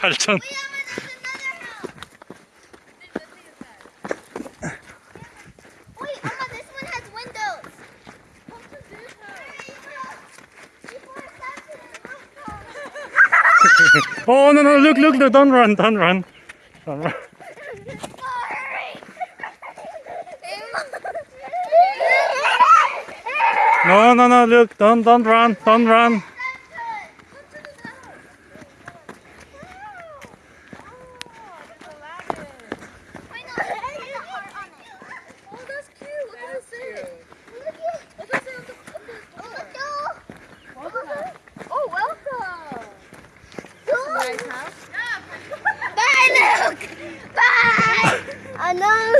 발전. Oh no no! Look look look! Don't run! Don't run! Don't run. No no no! Look! Don't don't run! Don't run! Oh, that's cute. Look at this. Oh, welcome. Nice house. Bye, Luke. Bye. I know.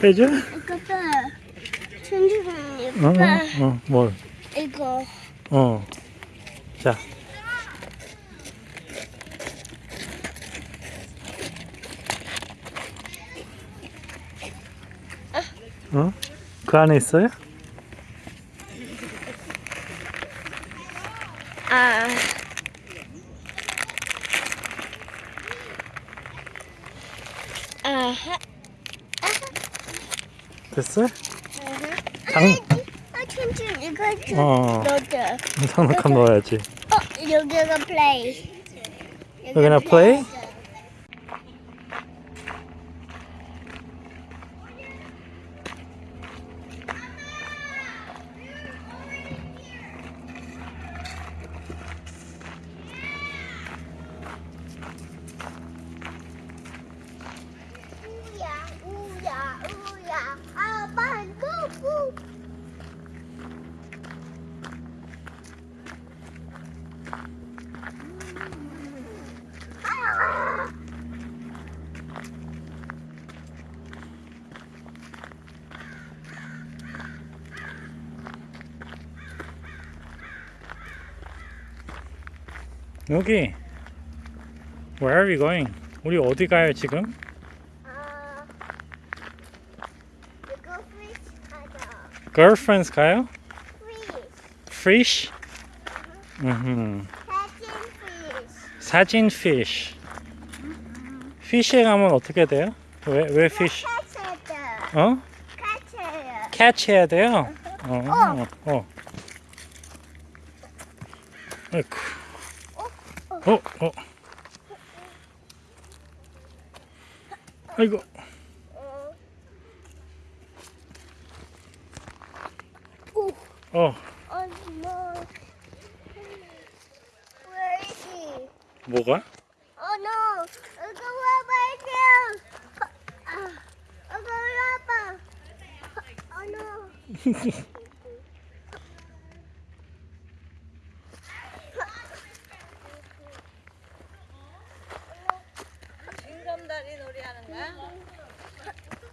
빼줘? 이거 빼. 천천히 어? 빼. 어? 뭘? 이거. 어. 자. 어? 그 안에 있어요? 아. 아하. 됐어요? 장, 아, 이거 어. 넣자. 장난감 넣어야지. 어, 여기가 플레이. 여기나 플레이? 우야, 우야, 우야. 아빠, 고고. 여기. Where are we going? 우리 어디 가요 지금? 아. 이거 fish 하자. Girlfriends 가요? Fish. Fish? 음. 사진 사진 fish. fish. fish에 가면 어떻게 돼요? 왜 왜 fish? 캐치다. 어? 캐치야. catch 해야 돼요? 어. 어. 아이쿠. 어, 어. 아이고. 어, Oh? 뭐가? Oh no. 이거 와봐 아, 이거 와봐. Oh no. 징검다리 놀이하는 거야?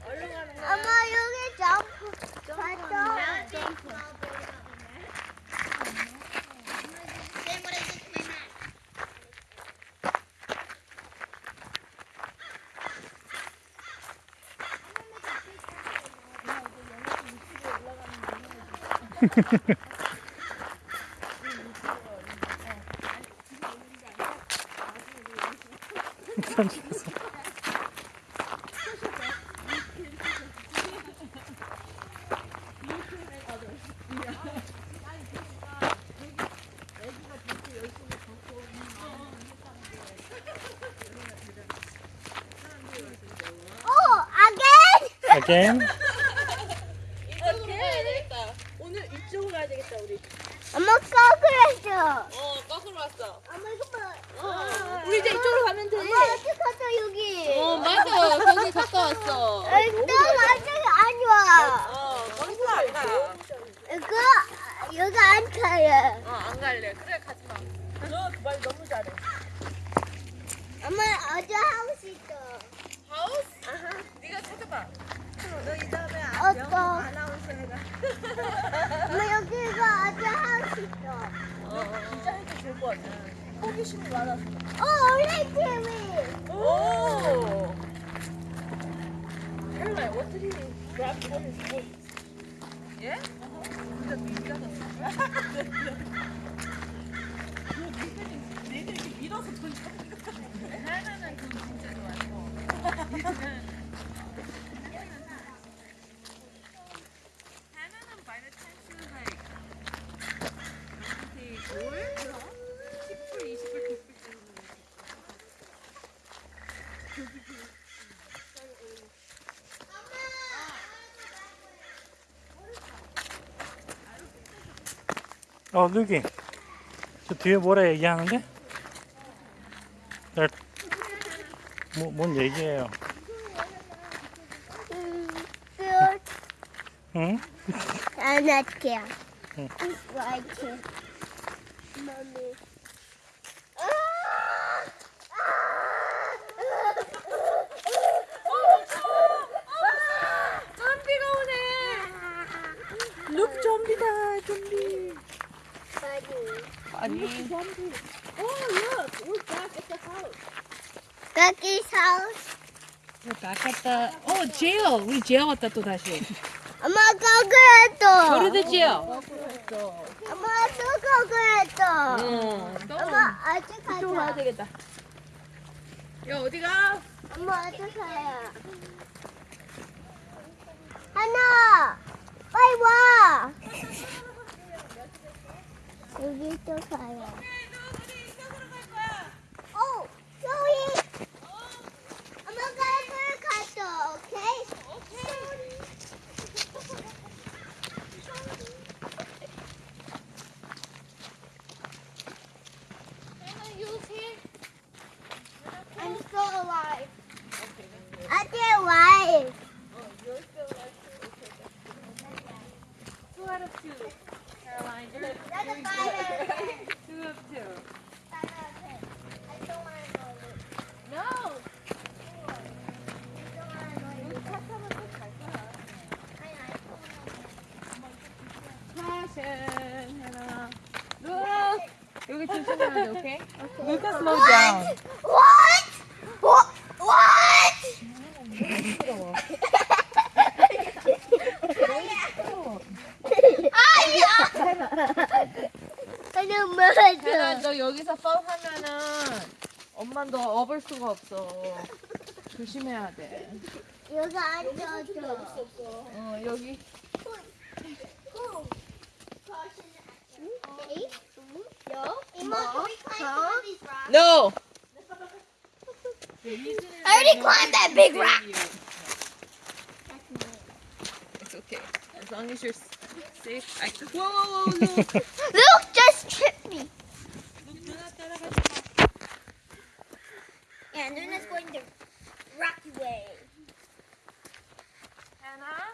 얼른 가는 거야? 엄마 여기 점프. 봤어? Oh, again? Again? 엄마 꺼그랬어. 어, 거꾸로 왔어. 엄마 이거 봐. 어, 우리 이제 이쪽으로 가면 돼. 엄마 어디 갔어 여기? 어, 맞아. 거기 가까웠어. 에이, 너 완전히 안 와. 어, 거기서 안 가. 그 여기 안 가요. 어, 안 갈래. 그래, 가지 마. 너말 너무 잘해. 엄마 어디 하우스 있어? 하우스? 네가 찾아봐. 해가. 엄마 여기가 어디 하우스 있어? 어, 진짜 해도 좋을 것 같아. 호기심이 많아서. 어, 원래 TV. 오! Caroline, what did he grab his? 진짜 미치겠어. 니들 이렇게 밀어서 던져. 하나는 돈 진짜 좋아하고. 하나는 by the time she was like maybe 올? 10불, 20불, 100불 정도. 어, 누기. 저 뒤에 뭐라 얘기하는데? 날, 뭐, 뭔 얘기예요? 응? 안 할게요. 응. 좀비. Oh, look, we're back at the house. Cookie house. We're back at the. Oh, jail. 우리 jail 왔다 또 다시. 엄마 거그랬어. Go to the jail. 엄마 또 거그랬어. 응. 엄마 아직 또 가야 가자. 되겠다. 야 어디 가? 엄마 아직 가요. 하나, 빨리 와. 여기 또 가요. 어, 소희. 엄마가 물 갔어, 오케이? I'm still alive. I'm still alive. Two out of two. Caroline, you're a fire. two of two. Want to go. No. I don't want to go. Passion, Hannah. Look. 여기 조심해야 돼, 오케이? Look and slow down. What? What? What? 아야! 아니 혜나, 맞아. 너 여기서 fall 하면은 엄마 너 업을 수가 없어. 조심해야 돼. 여기 앉아줘. 어, 여기. 이모, can we climb some of these rocks? No. I already climbed that big rock. It's okay. As long as you're s- safe. I... Whoa, whoa, whoa, look. Going the rocky way. Hannah,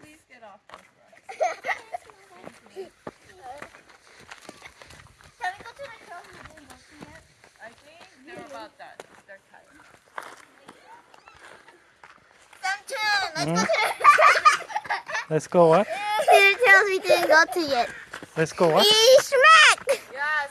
please get off this rock. Can we go to the crossing yet? I think they're about that. They're tired. Samchun, let's Hmm? go to Let's go what? Peter tells me didn't go to yet. Let's go what? 이 smack! 야,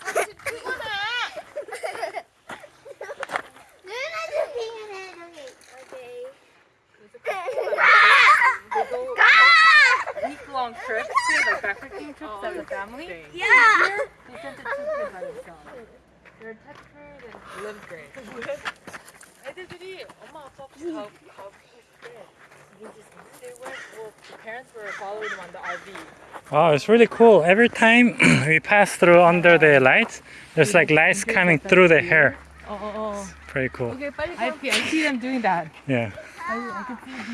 trips as a family. Yeah. They sent it two kids by themselves. They're tenth grade and eleventh grade. 애들들이 엄마 아빠 없이 가 가고 싶대. They went. Well, the parents were following them on the RV. Wow, it's really cool. Every time we pass through under the lights, there's like lights coming through the hair. 어, 어, 어. Pretty cool. Okay, 빨리 I, I see them doing that. Yeah. I, I can see